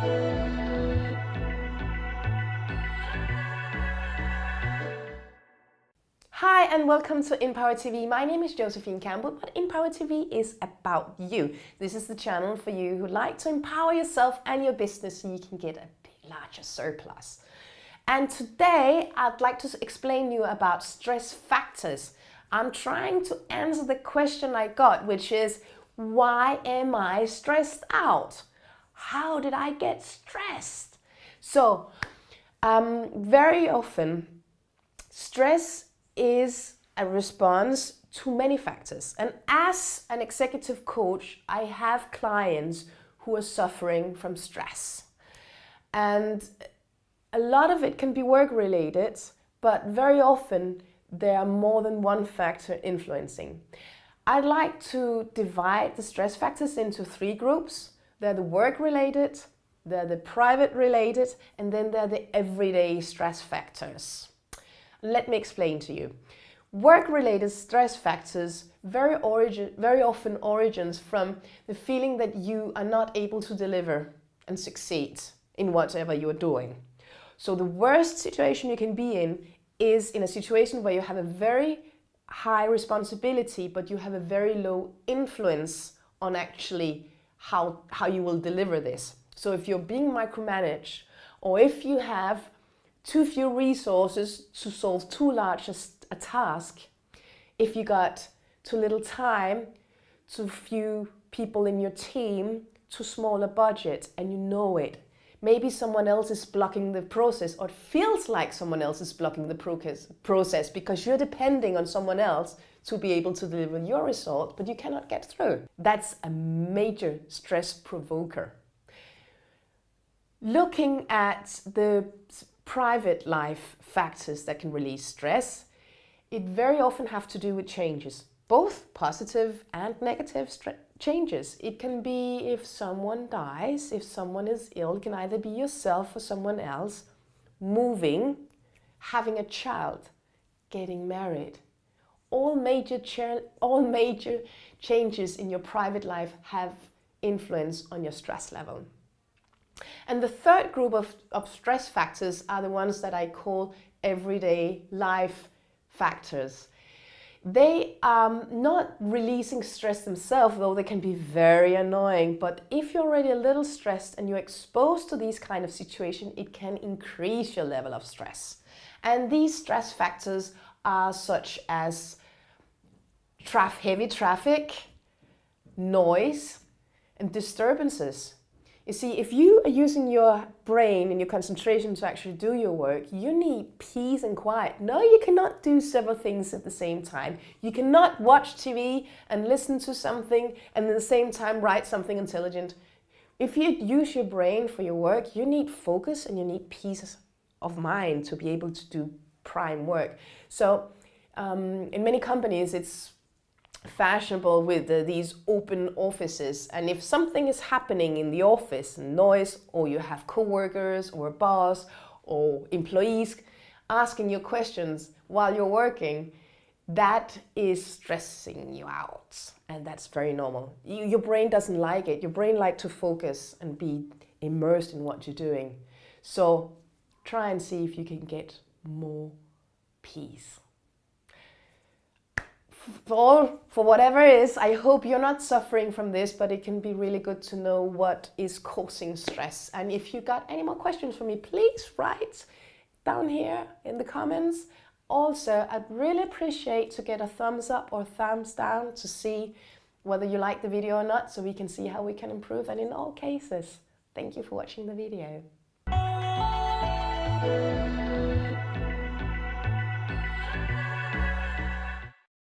Hi and welcome to Empower TV. My name is Josephine Campbell, but Empower TV is about you. This is the channel for you who like to empower yourself and your business so you can get a larger surplus. And today I'd like to explain you about stress factors. I'm trying to answer the question I got, which is, why am I stressed out? How did I get stressed? So, um, very often, stress is a response to many factors. And as an executive coach, I have clients who are suffering from stress. And a lot of it can be work related, but very often there are more than one factor influencing. I'd like to divide the stress factors into three groups. They're the work related, they're the private related, and then they're the everyday stress factors. Let me explain to you. Work-related stress factors very, origin, very often origins from the feeling that you are not able to deliver and succeed in whatever you're doing. So the worst situation you can be in is in a situation where you have a very high responsibility, but you have a very low influence on actually how, how you will deliver this. So if you're being micromanaged, or if you have too few resources to solve too large a, a task, if you got too little time, too few people in your team, too small a budget, and you know it. Maybe someone else is blocking the process or it feels like someone else is blocking the process because you're depending on someone else to be able to deliver your result, but you cannot get through. That's a major stress provoker. Looking at the private life factors that can release stress, it very often have to do with changes, both positive and negative changes. It can be if someone dies, if someone is ill, it can either be yourself or someone else, moving, having a child, getting married. All major, all major changes in your private life have influence on your stress level. And the third group of, of stress factors are the ones that I call everyday life factors. They are not releasing stress themselves, though they can be very annoying. But if you're already a little stressed and you're exposed to these kind of situations, it can increase your level of stress. And these stress factors are such as traf heavy traffic, noise, and disturbances. You see, if you are using your brain and your concentration to actually do your work, you need peace and quiet. No, you cannot do several things at the same time. You cannot watch TV and listen to something and at the same time write something intelligent. If you use your brain for your work, you need focus and you need peace of mind to be able to do prime work. So um, in many companies, it's fashionable with these open offices. And if something is happening in the office noise or you have co-workers or boss or employees asking you questions while you're working that is stressing you out. And that's very normal. You, your brain doesn't like it. Your brain like to focus and be immersed in what you're doing. So try and see if you can get more peace for, for whatever it is, I hope you're not suffering from this, but it can be really good to know what is causing stress. And if you got any more questions for me, please write down here in the comments. Also, I'd really appreciate to get a thumbs up or thumbs down to see whether you like the video or not, so we can see how we can improve. And in all cases, thank you for watching the video.